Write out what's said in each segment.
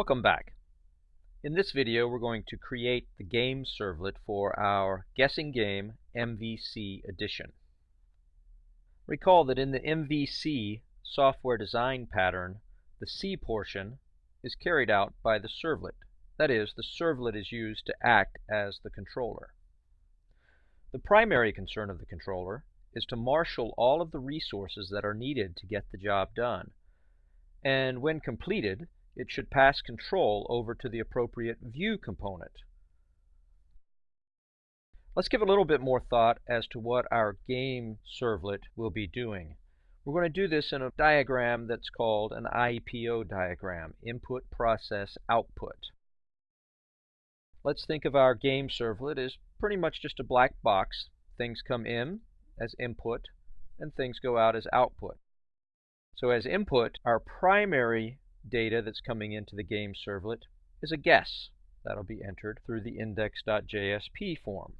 Welcome back. In this video we're going to create the game servlet for our guessing game MVC edition. Recall that in the MVC software design pattern the C portion is carried out by the servlet. That is, the servlet is used to act as the controller. The primary concern of the controller is to marshal all of the resources that are needed to get the job done. And when completed, it should pass control over to the appropriate view component. Let's give a little bit more thought as to what our game servlet will be doing. We're going to do this in a diagram that's called an IPO diagram, input, process, output. Let's think of our game servlet as pretty much just a black box. Things come in as input and things go out as output. So as input, our primary data that's coming into the game servlet is a guess. That'll be entered through the index.jsp form.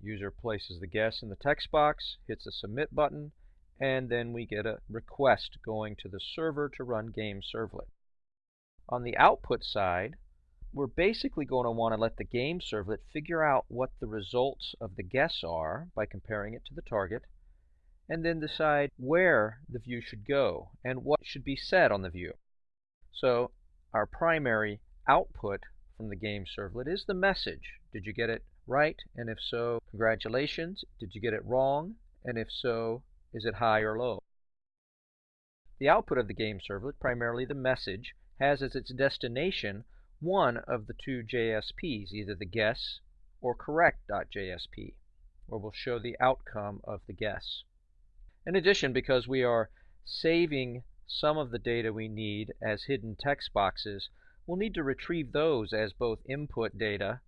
User places the guess in the text box, hits the submit button, and then we get a request going to the server to run game servlet. On the output side, we're basically going to want to let the game servlet figure out what the results of the guess are by comparing it to the target, and then decide where the view should go and what should be said on the view. So our primary output from the game servlet is the message. Did you get it right? And if so, congratulations. Did you get it wrong? And if so, is it high or low? The output of the game servlet, primarily the message, has as its destination one of the two JSPs, either the guess or correct.jsp, where we'll show the outcome of the guess. In addition, because we are saving some of the data we need as hidden text boxes, we'll need to retrieve those as both input data,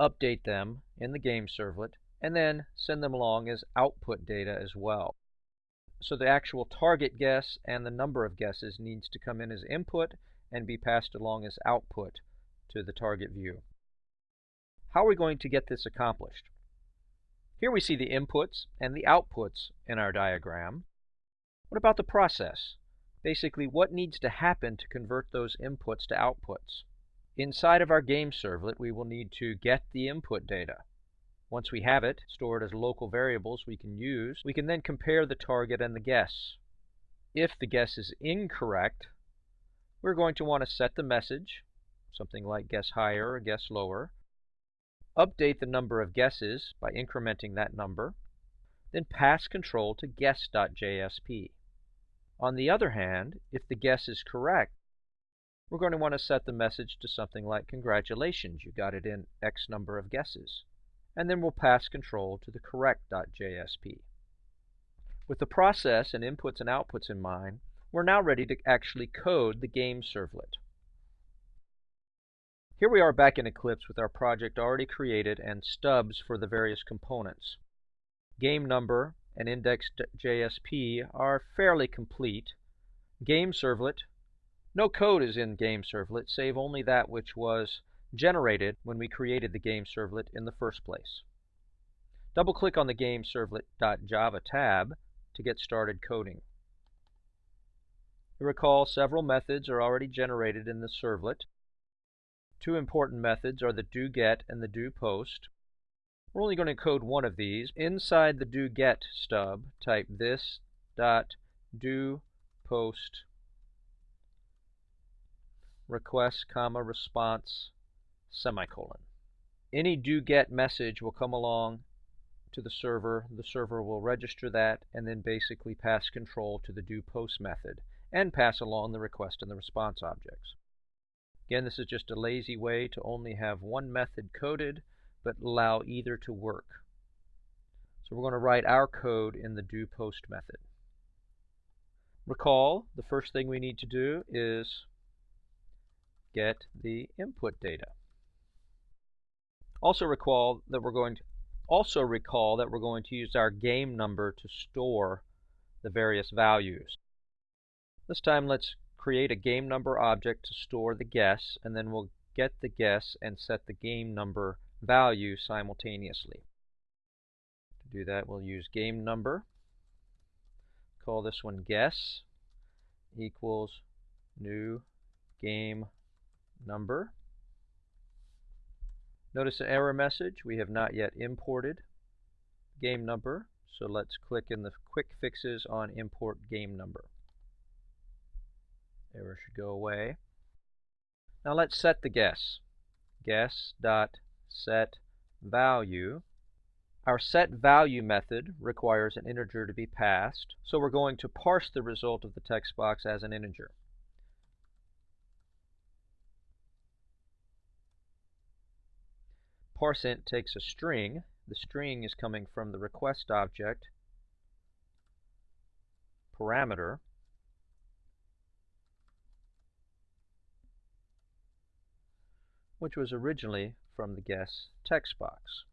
update them in the game servlet, and then send them along as output data as well. So the actual target guess and the number of guesses needs to come in as input and be passed along as output to the target view. How are we going to get this accomplished? Here we see the inputs and the outputs in our diagram. What about the process? Basically what needs to happen to convert those inputs to outputs. Inside of our game servlet, we will need to get the input data. Once we have it stored as local variables we can use, we can then compare the target and the guess. If the guess is incorrect, we're going to want to set the message, something like guess higher or guess lower, update the number of guesses by incrementing that number, then pass control to guess.jsp. On the other hand, if the guess is correct, we're going to want to set the message to something like congratulations, you got it in X number of guesses. And then we'll pass control to the correct.jsp. With the process and inputs and outputs in mind, we're now ready to actually code the game servlet. Here we are back in Eclipse with our project already created and stubs for the various components. Game number and index.jsp are fairly complete. Game servlet, no code is in game servlet save only that which was generated when we created the game servlet in the first place. Double-click on the game servlet.java tab to get started coding. Recall several methods are already generated in the servlet. Two important methods are the doGet and the doPost. We're only going to code one of these. Inside the do get stub, type this dot do post request comma response semicolon. Any do get message will come along to the server. The server will register that and then basically pass control to the do post method and pass along the request and the response objects. Again, this is just a lazy way to only have one method coded but allow either to work. So we're going to write our code in the do post method. Recall, the first thing we need to do is get the input data. Also recall that we're going to also recall that we're going to use our game number to store the various values. This time let's create a game number object to store the guess and then we'll get the guess and set the game number value simultaneously. To do that, we'll use game number. Call this one guess equals new game number. Notice an error message. We have not yet imported game number. So let's click in the quick fixes on import game number. Error should go away. Now let's set the guess. Guess dot set value. Our set value method requires an integer to be passed, so we're going to parse the result of the text box as an integer. parseInt takes a string. The string is coming from the request object parameter. which was originally from the guess text box.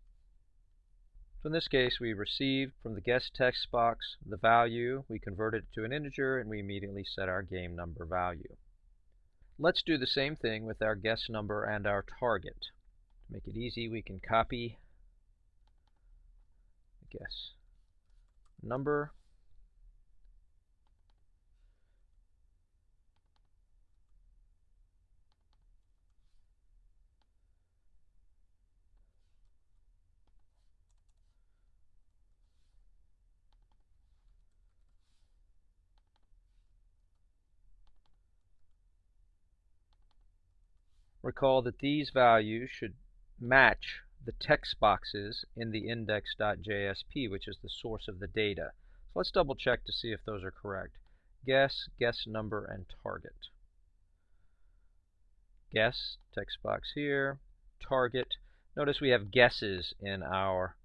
So in this case, we received from the guess text box the value, we converted it to an integer, and we immediately set our game number value. Let's do the same thing with our guess number and our target. To make it easy, we can copy guess number Recall that these values should match the text boxes in the index.jsp, which is the source of the data. So let's double check to see if those are correct. Guess, guess number, and target. Guess, text box here, target. Notice we have guesses in our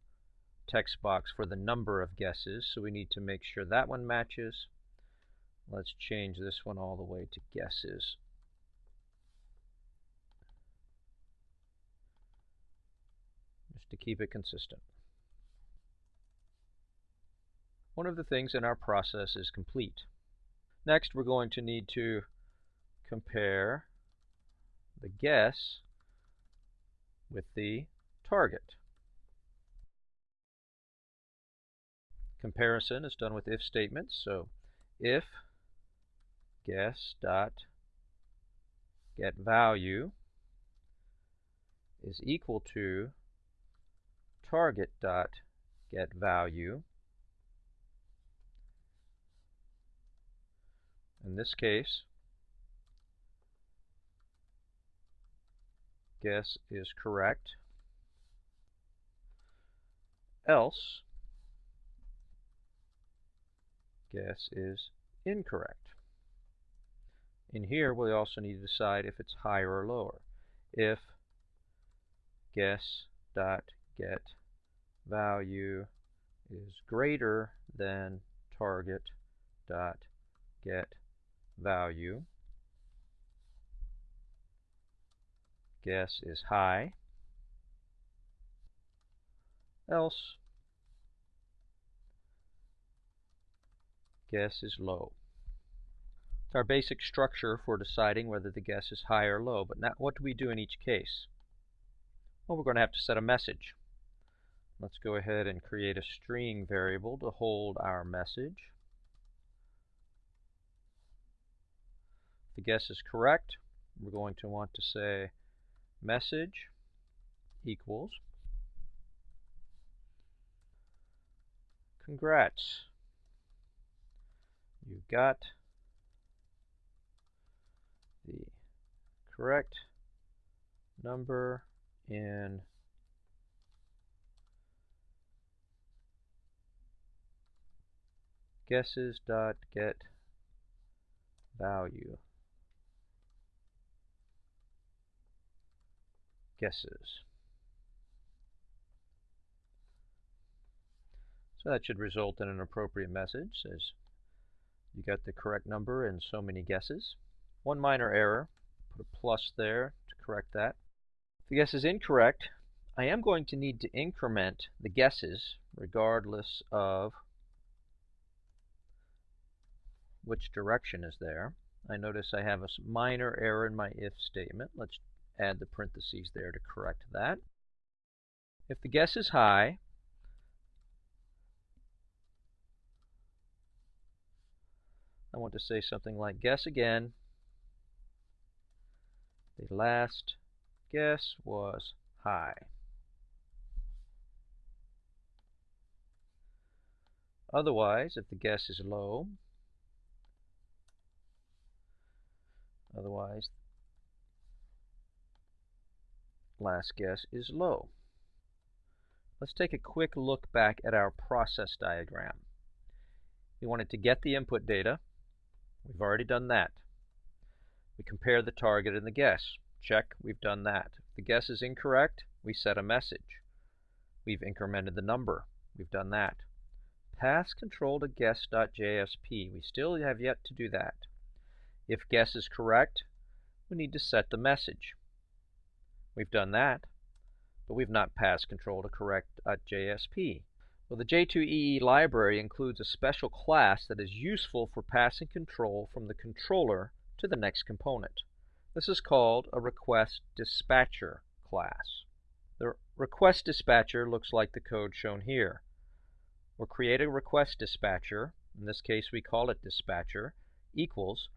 text box for the number of guesses, so we need to make sure that one matches. Let's change this one all the way to guesses. To keep it consistent. One of the things in our process is complete. Next, we're going to need to compare the guess with the target. Comparison is done with if statements. So if guess dot get value is equal to target dot get value. In this case, guess is correct. Else, guess is incorrect. In here, we also need to decide if it's higher or lower. If guess dot get value is greater than target dot get value. Guess is high. Else guess is low. It's our basic structure for deciding whether the guess is high or low. But now what do we do in each case? Well, we're going to have to set a message. Let's go ahead and create a string variable to hold our message. If the guess is correct, we're going to want to say message equals congrats You've got the correct number in guesses dot get value guesses. So that should result in an appropriate message says you got the correct number and so many guesses. One minor error, put a plus there to correct that. If the guess is incorrect, I am going to need to increment the guesses regardless of which direction is there. I notice I have a minor error in my if statement. Let's add the parentheses there to correct that. If the guess is high, I want to say something like guess again. The last guess was high. Otherwise, if the guess is low, otherwise, last guess is low. Let's take a quick look back at our process diagram. We wanted to get the input data. We've already done that. We compare the target and the guess. Check, we've done that. If the guess is incorrect, we set a message. We've incremented the number. We've done that. Pass control to guess.jsp. We still have yet to do that. If guess is correct, we need to set the message. We've done that, but we've not passed control to correct.jsp. Well, the J2EE library includes a special class that is useful for passing control from the controller to the next component. This is called a request dispatcher class. The request dispatcher looks like the code shown here. We'll create a request dispatcher, in this case we call it dispatcher, equals,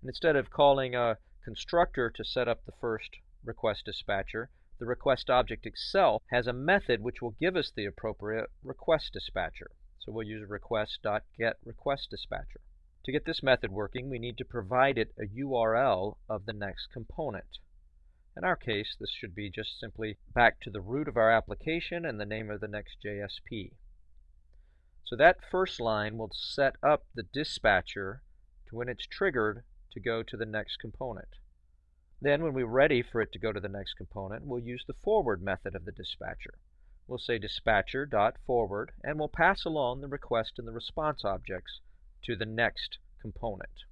and instead of calling a constructor to set up the first request dispatcher, the request object itself has a method which will give us the appropriate request dispatcher. So we'll use request.getRequestDispatcher. To get this method working, we need to provide it a URL of the next component. In our case, this should be just simply back to the root of our application and the name of the next JSP. So that first line will set up the dispatcher to when it's triggered to go to the next component. Then when we're ready for it to go to the next component, we'll use the forward method of the dispatcher. We'll say dispatcher.forward, and we'll pass along the request and the response objects to the next component.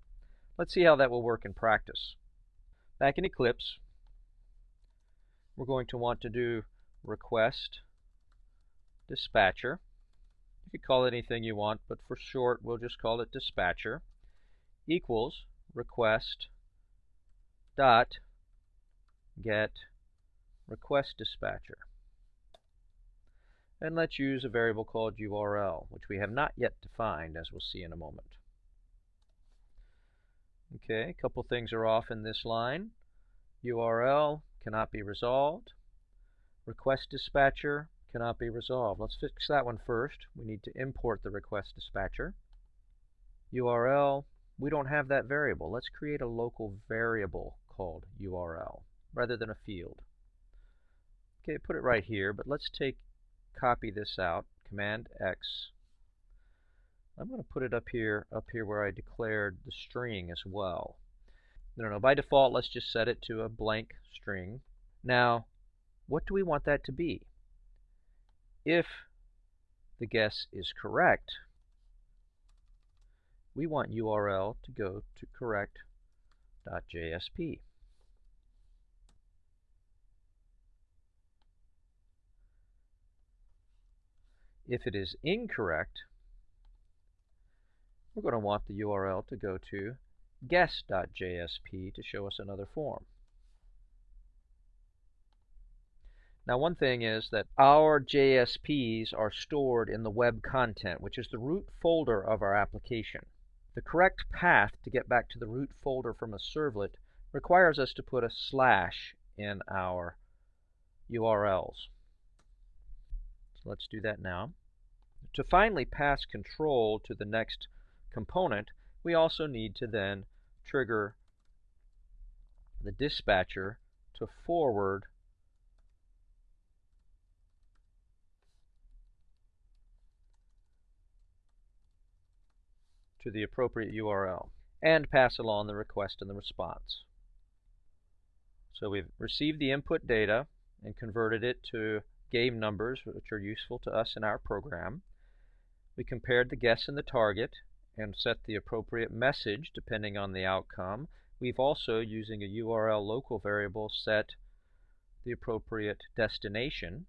Let's see how that will work in practice. Back in Eclipse, we're going to want to do request dispatcher. You could call it anything you want, but for short, we'll just call it dispatcher equals request dot get request dispatcher. And let's use a variable called URL, which we have not yet defined, as we'll see in a moment. Okay, a couple things are off in this line. URL cannot be resolved. Request dispatcher cannot be resolved. Let's fix that one first. We need to import the request dispatcher. URL, we don't have that variable. Let's create a local variable called URL rather than a field. Okay, put it right here, but let's take copy this out, Command X. I'm going to put it up here, up here where I declared the string as well. No, no, by default, let's just set it to a blank string. Now, what do we want that to be? If the guess is correct, we want URL to go to correct.jsp. If it is incorrect, we're going to want the URL to go to guess.jsp to show us another form. Now one thing is that our JSPs are stored in the web content, which is the root folder of our application. The correct path to get back to the root folder from a servlet requires us to put a slash in our URLs. So let's do that now. To finally pass control to the next component, we also need to then trigger the dispatcher to forward to the appropriate URL and pass along the request and the response. So we've received the input data and converted it to game numbers, which are useful to us in our program. We compared the guess and the target and set the appropriate message depending on the outcome. We've also, using a URL local variable, set the appropriate destination.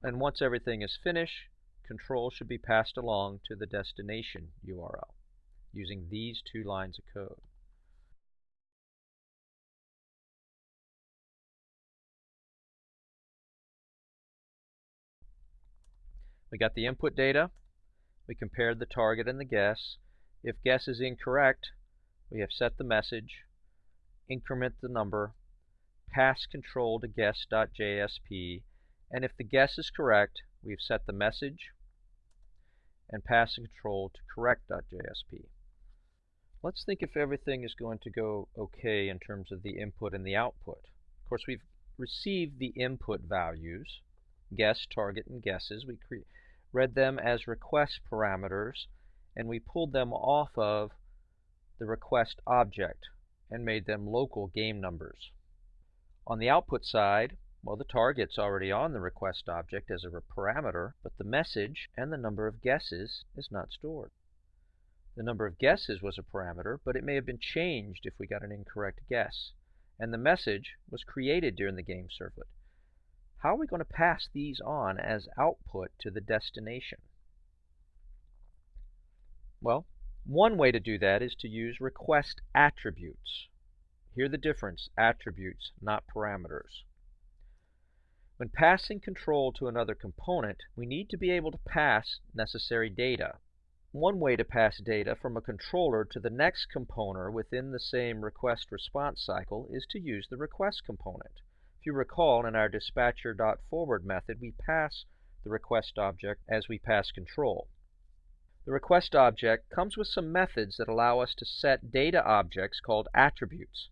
And once everything is finished, control should be passed along to the destination URL using these two lines of code. We got the input data. We compared the target and the guess. If guess is incorrect, we have set the message, increment the number, pass control to guess.jsp, and if the guess is correct, we've set the message and pass the control to correct.jsp. Let's think if everything is going to go okay in terms of the input and the output. Of course, we've received the input values, guess, target, and guesses. We read them as request parameters, and we pulled them off of the request object and made them local game numbers. On the output side, well, the target's already on the request object as a parameter, but the message and the number of guesses is not stored. The number of guesses was a parameter, but it may have been changed if we got an incorrect guess. And the message was created during the game servlet. How are we going to pass these on as output to the destination? Well, one way to do that is to use request attributes. Hear the difference, attributes, not parameters. When passing control to another component, we need to be able to pass necessary data. One way to pass data from a controller to the next component within the same request-response cycle is to use the request component. If you recall, in our dispatcher.forward method, we pass the request object as we pass control. The request object comes with some methods that allow us to set data objects called attributes,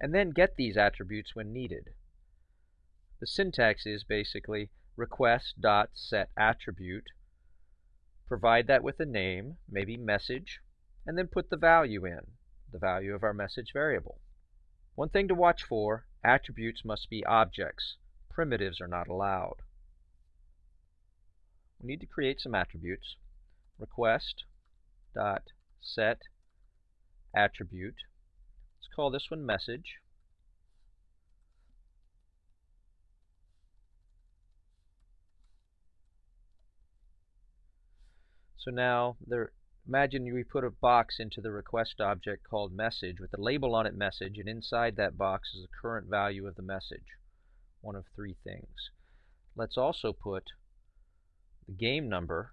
and then get these attributes when needed. The syntax is basically request.setAttribute Provide that with a name, maybe message, and then put the value in, the value of our message variable. One thing to watch for, attributes must be objects. Primitives are not allowed. We need to create some attributes. Request dot set attribute. Let's call this one message. So now there, imagine we put a box into the request object called message with a label on it message and inside that box is the current value of the message. One of three things. Let's also put the game number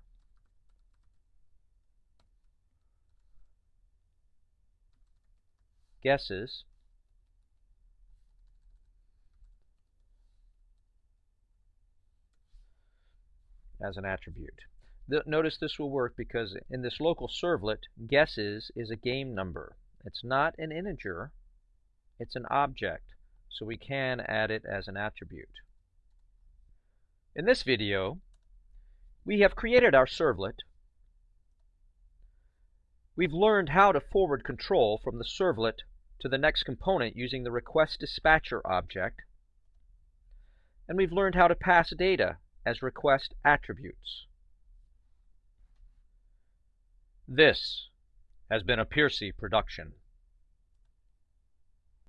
guesses as an attribute notice this will work because in this local servlet, guesses is a game number. It's not an integer, it's an object, so we can add it as an attribute. In this video, we have created our servlet. We've learned how to forward control from the servlet to the next component using the request dispatcher object. And we've learned how to pass data as request attributes. This has been a Piercy production.